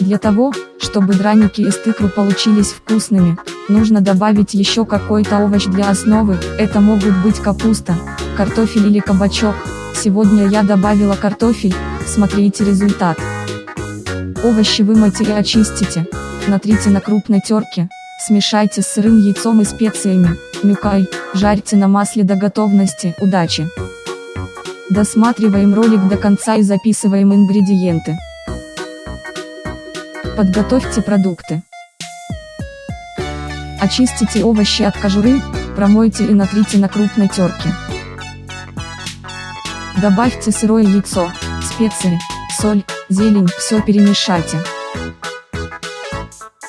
Для того, чтобы драники из тыквы получились вкусными, нужно добавить еще какой-то овощ для основы, это могут быть капуста, картофель или кабачок. Сегодня я добавила картофель, смотрите результат. Овощи вымойте и очистите, натрите на крупной терке, смешайте с сырым яйцом и специями, мюкай, жарьте на масле до готовности, удачи! Досматриваем ролик до конца и записываем ингредиенты. Подготовьте продукты. Очистите овощи от кожуры, промойте и натрите на крупной терке. Добавьте сырое яйцо, специи, соль, зелень, все перемешайте.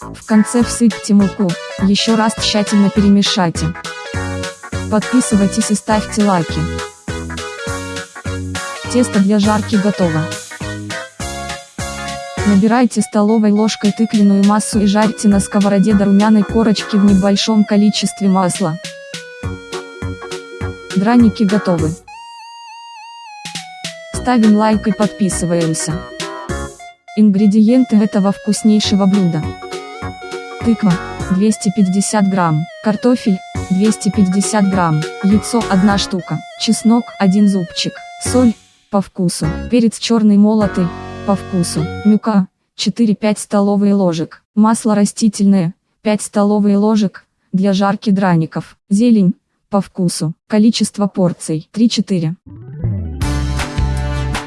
В конце всыпьте муку, еще раз тщательно перемешайте. Подписывайтесь и ставьте лайки. Тесто для жарки готово. Набирайте столовой ложкой тыквенную массу и жарьте на сковороде до румяной корочки в небольшом количестве масла. Драники готовы. Ставим лайк и подписываемся. Ингредиенты этого вкуснейшего блюда. Тыква, 250 грамм, картофель, 250 грамм, яйцо 1 штука, чеснок 1 зубчик, соль, по вкусу, перец черный молотый, по вкусу, мюка, 4-5 столовые ложек, масло растительное, 5 столовые ложек, для жарки драников, зелень, по вкусу, количество порций, 3-4.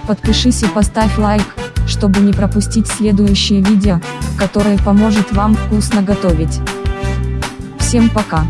Подпишись и поставь лайк, чтобы не пропустить следующее видео, которое поможет вам вкусно готовить. Всем пока!